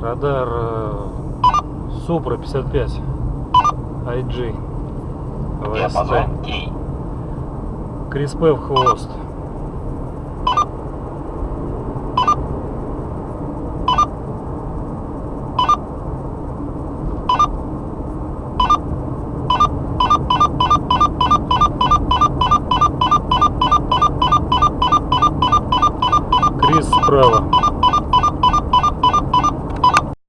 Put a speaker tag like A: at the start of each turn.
A: Радар э, Супра 55 IG ВСТ. Криспе в хвост. Крис справа.